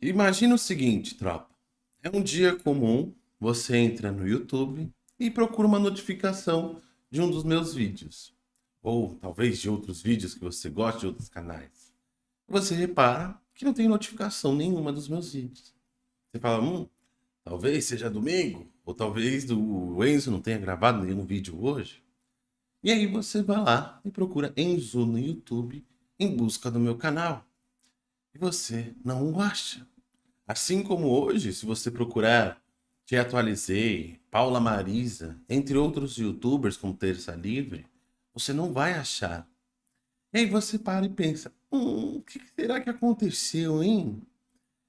Imagina o seguinte, tropa. É um dia comum, você entra no YouTube e procura uma notificação de um dos meus vídeos. Ou talvez de outros vídeos que você gosta de outros canais. Você repara que não tem notificação nenhuma dos meus vídeos. Você fala, hum, talvez seja domingo, ou talvez o Enzo não tenha gravado nenhum vídeo hoje. E aí você vai lá e procura Enzo no YouTube em busca do meu canal. E você não o acha. Assim como hoje, se você procurar Te Atualizei, Paula Marisa, entre outros youtubers como Terça Livre, você não vai achar. E aí você para e pensa, hum, o que será que aconteceu, hein?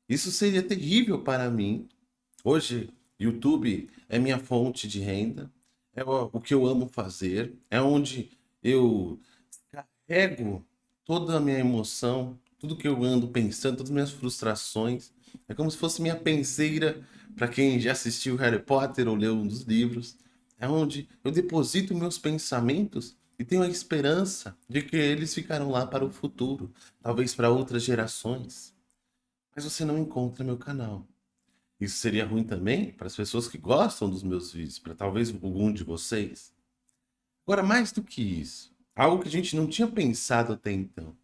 Isso seria terrível para mim. Hoje, YouTube é minha fonte de renda, é o que eu amo fazer, é onde eu carrego toda a minha emoção, tudo que eu ando pensando, todas as minhas frustrações. É como se fosse minha penseira para quem já assistiu Harry Potter ou leu um dos livros. É onde eu deposito meus pensamentos e tenho a esperança de que eles ficarão lá para o futuro, talvez para outras gerações. Mas você não encontra meu canal. Isso seria ruim também para as pessoas que gostam dos meus vídeos, para talvez algum de vocês. Agora, mais do que isso, algo que a gente não tinha pensado até então.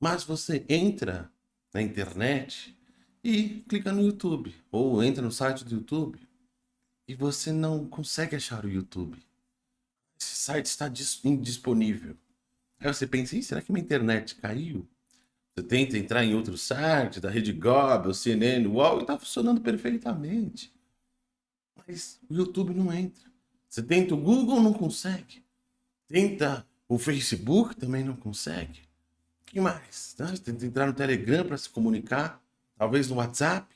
Mas você entra na internet e clica no YouTube, ou entra no site do YouTube, e você não consegue achar o YouTube. Esse site está indisponível. Aí você pensa, será que minha internet caiu? Você tenta entrar em outro site, da Rede Globo, CNN, UOL, e está funcionando perfeitamente. Mas o YouTube não entra. Você tenta o Google, não consegue. Tenta o Facebook, também não consegue. Que mais? Você tenta entrar no Telegram para se comunicar talvez no WhatsApp,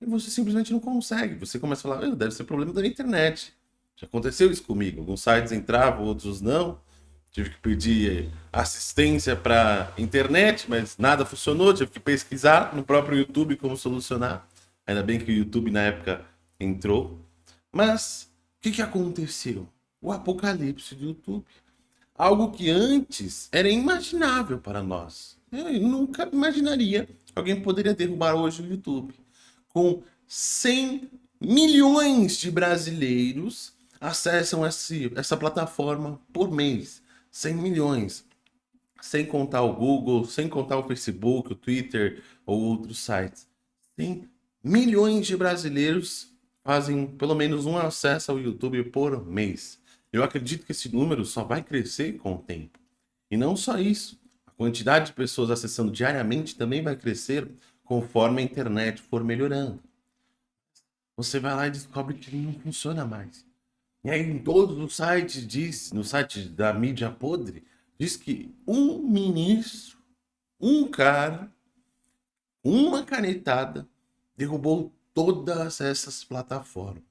e você simplesmente não consegue. Você começa a falar, deve ser problema da internet. Já aconteceu isso comigo. Alguns sites entravam, outros não. Tive que pedir assistência para internet, mas nada funcionou. Tive que pesquisar no próprio YouTube como solucionar. Ainda bem que o YouTube na época entrou. Mas o que, que aconteceu? O apocalipse do YouTube. Algo que antes era inimaginável para nós. Eu nunca imaginaria alguém poderia derrubar hoje o YouTube. Com 100 milhões de brasileiros acessam esse, essa plataforma por mês. 100 milhões. Sem contar o Google, sem contar o Facebook, o Twitter ou outros sites. 100 milhões de brasileiros fazem pelo menos um acesso ao YouTube por mês. Eu acredito que esse número só vai crescer com o tempo. E não só isso quantidade de pessoas acessando diariamente também vai crescer conforme a internet for melhorando. Você vai lá e descobre que não funciona mais. E aí em todos os sites diz, no site da mídia podre, diz que um ministro, um cara, uma canetada derrubou todas essas plataformas.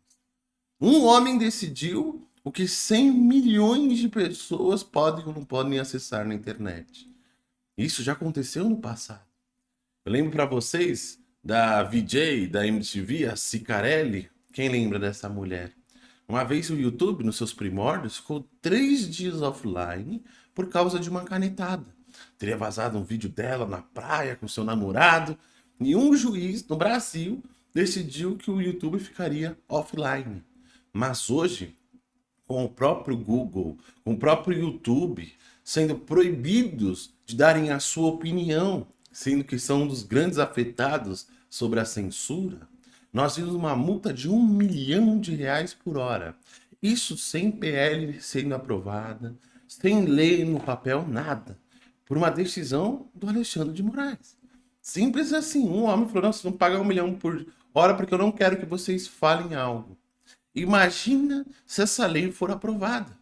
Um homem decidiu o que 100 milhões de pessoas podem ou não podem acessar na internet. Isso já aconteceu no passado. Eu lembro para vocês da VJ, da MTV, a Cicarelli. Quem lembra dessa mulher? Uma vez o YouTube, nos seus primórdios, ficou três dias offline por causa de uma canetada. Teria vazado um vídeo dela na praia com seu namorado e um juiz no Brasil decidiu que o YouTube ficaria offline. Mas hoje, com o próprio Google, com o próprio YouTube, sendo proibidos de darem a sua opinião, sendo que são um dos grandes afetados sobre a censura, nós vimos uma multa de um milhão de reais por hora. Isso sem PL sendo aprovada, sem lei no papel, nada. Por uma decisão do Alexandre de Moraes. Simples assim. Um homem falou, não, vocês vão pagar um milhão por hora porque eu não quero que vocês falem algo. Imagina se essa lei for aprovada.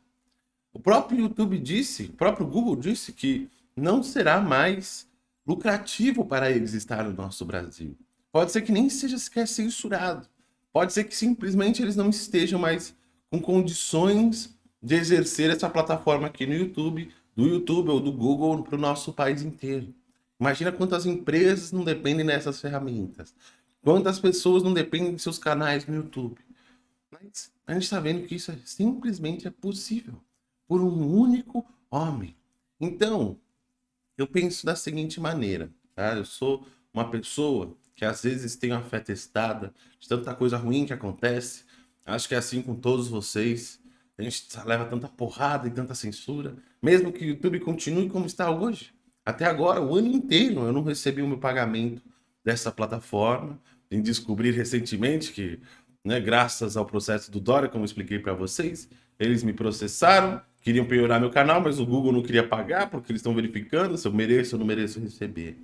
O próprio YouTube disse, o próprio Google disse que não será mais lucrativo para eles estar no nosso Brasil. Pode ser que nem seja sequer censurado. Pode ser que simplesmente eles não estejam mais com condições de exercer essa plataforma aqui no YouTube, do YouTube ou do Google para o nosso país inteiro. Imagina quantas empresas não dependem dessas ferramentas. Quantas pessoas não dependem de seus canais no YouTube. Mas a gente está vendo que isso é, simplesmente é possível por um único homem. Então, eu penso da seguinte maneira, tá? Eu sou uma pessoa que às vezes tenho a fé testada de tanta coisa ruim que acontece. Acho que é assim com todos vocês. A gente leva tanta porrada e tanta censura, mesmo que o YouTube continue como está hoje. Até agora, o ano inteiro, eu não recebi o meu pagamento dessa plataforma. Em descobrir recentemente que, né, graças ao processo do Dória, como expliquei para vocês, eles me processaram, queriam piorar meu canal, mas o Google não queria pagar porque eles estão verificando se eu mereço ou não mereço receber.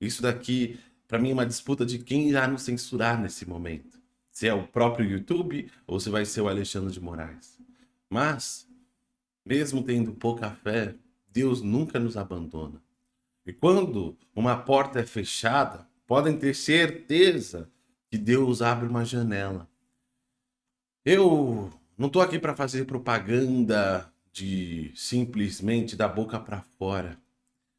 Isso daqui, para mim, é uma disputa de quem irá nos censurar nesse momento. Se é o próprio YouTube ou se vai ser o Alexandre de Moraes. Mas, mesmo tendo pouca fé, Deus nunca nos abandona. E quando uma porta é fechada, podem ter certeza que Deus abre uma janela. Eu não estou aqui para fazer propaganda de simplesmente da boca para fora.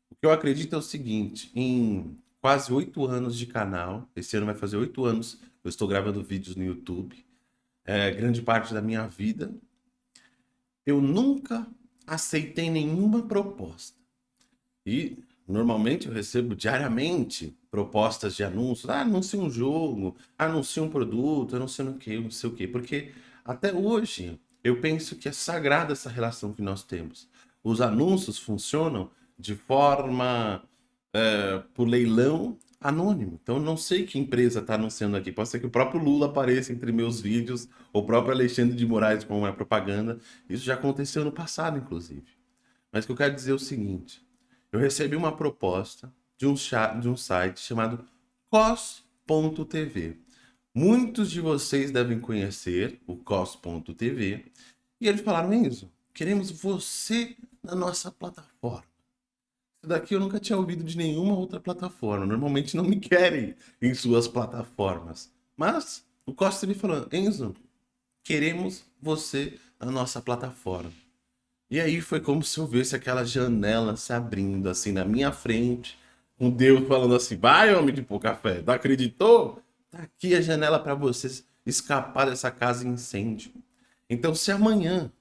O que eu acredito é o seguinte, em quase oito anos de canal, esse ano vai fazer oito anos, eu estou gravando vídeos no YouTube, é, grande parte da minha vida, eu nunca aceitei nenhuma proposta. E Normalmente eu recebo diariamente propostas de anúncios. Ah, anuncie um jogo, anuncie um produto, anuncie não sei, não sei o quê. Porque até hoje eu penso que é sagrada essa relação que nós temos. Os anúncios funcionam de forma é, por leilão anônimo. Então não sei que empresa está anunciando aqui. Pode ser que o próprio Lula apareça entre meus vídeos, ou o próprio Alexandre de Moraes com uma propaganda. Isso já aconteceu no passado, inclusive. Mas o que eu quero dizer é o seguinte eu recebi uma proposta de um, de um site chamado cos.tv. Muitos de vocês devem conhecer o cos.tv. E eles falaram, Enzo, queremos você na nossa plataforma. Isso daqui eu nunca tinha ouvido de nenhuma outra plataforma. Normalmente não me querem em suas plataformas. Mas o Cos TV falou, Enzo, queremos você na nossa plataforma. E aí foi como se eu visse aquela janela se abrindo assim na minha frente, com Deus falando assim: vai, homem de pouca fé, não acreditou? Tá aqui a janela para vocês escapar dessa casa incêndio. Então, se amanhã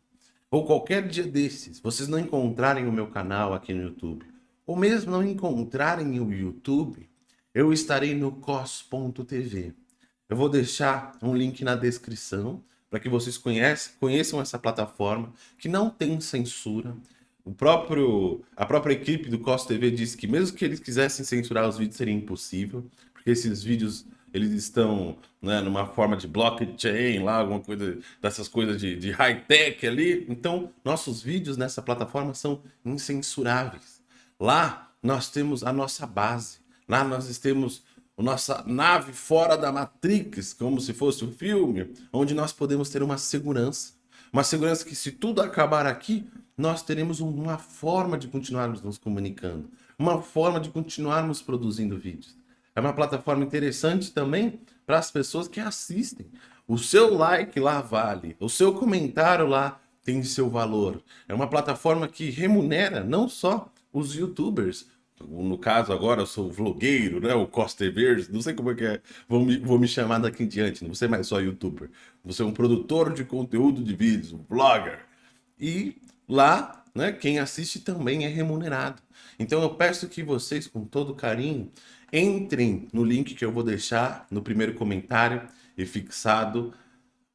ou qualquer dia desses vocês não encontrarem o meu canal aqui no YouTube, ou mesmo não encontrarem o YouTube, eu estarei no cos.tv. Eu vou deixar um link na descrição para que vocês conheçam essa plataforma que não tem censura. O próprio, a própria equipe do Costa TV disse que mesmo que eles quisessem censurar os vídeos seria impossível, porque esses vídeos eles estão né, numa forma de blockchain lá, alguma coisa dessas coisas de, de high-tech ali. Então, nossos vídeos nessa plataforma são incensuráveis. Lá nós temos a nossa base. Lá nós temos nossa nave fora da Matrix, como se fosse um filme, onde nós podemos ter uma segurança. Uma segurança que se tudo acabar aqui, nós teremos uma forma de continuarmos nos comunicando. Uma forma de continuarmos produzindo vídeos. É uma plataforma interessante também para as pessoas que assistem. O seu like lá vale, o seu comentário lá tem seu valor. É uma plataforma que remunera não só os youtubers, no caso agora eu sou vlogueiro, né? O Costa Verde, não sei como é que é, vou me, vou me chamar daqui em diante, não ser mais só youtuber. Você é um produtor de conteúdo de vídeos, um vlogger. E lá, né, quem assiste também é remunerado. Então eu peço que vocês, com todo carinho, entrem no link que eu vou deixar no primeiro comentário e fixado,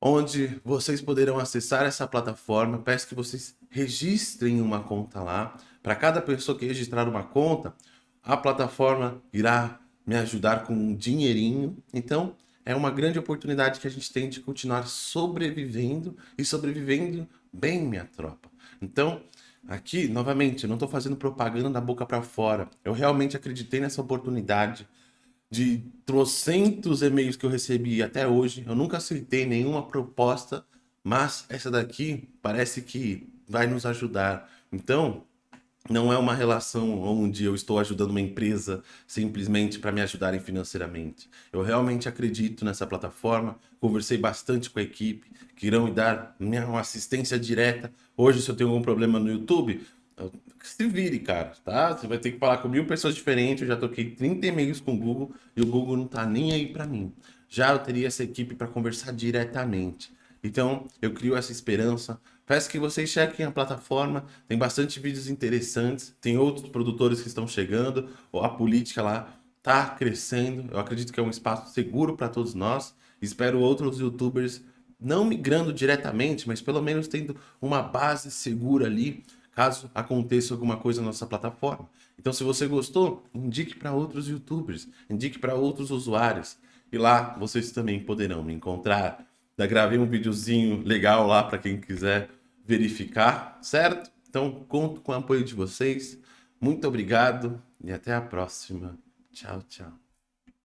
onde vocês poderão acessar essa plataforma. Peço que vocês registrem uma conta lá, para cada pessoa que registrar uma conta, a plataforma irá me ajudar com um dinheirinho. Então, é uma grande oportunidade que a gente tem de continuar sobrevivendo e sobrevivendo bem, minha tropa. Então, aqui, novamente, eu não estou fazendo propaganda da boca para fora. Eu realmente acreditei nessa oportunidade de trocentos e-mails que eu recebi até hoje. Eu nunca aceitei nenhuma proposta, mas essa daqui parece que vai nos ajudar. Então, não é uma relação onde eu estou ajudando uma empresa simplesmente para me ajudarem financeiramente. Eu realmente acredito nessa plataforma, conversei bastante com a equipe, que irão me dar uma assistência direta. Hoje, se eu tenho algum problema no YouTube, se vire, cara, tá? Você vai ter que falar com mil pessoas diferentes, eu já toquei 30 e-mails com o Google e o Google não tá nem aí para mim. Já eu teria essa equipe para conversar diretamente. Então, eu crio essa esperança, Peço que vocês chequem a plataforma, tem bastante vídeos interessantes, tem outros produtores que estão chegando, a política lá está crescendo. Eu acredito que é um espaço seguro para todos nós. Espero outros youtubers não migrando diretamente, mas pelo menos tendo uma base segura ali, caso aconteça alguma coisa na nossa plataforma. Então, se você gostou, indique para outros youtubers, indique para outros usuários. E lá vocês também poderão me encontrar. Já gravei um videozinho legal lá para quem quiser verificar, certo? Então, conto com o apoio de vocês. Muito obrigado e até a próxima. Tchau, tchau.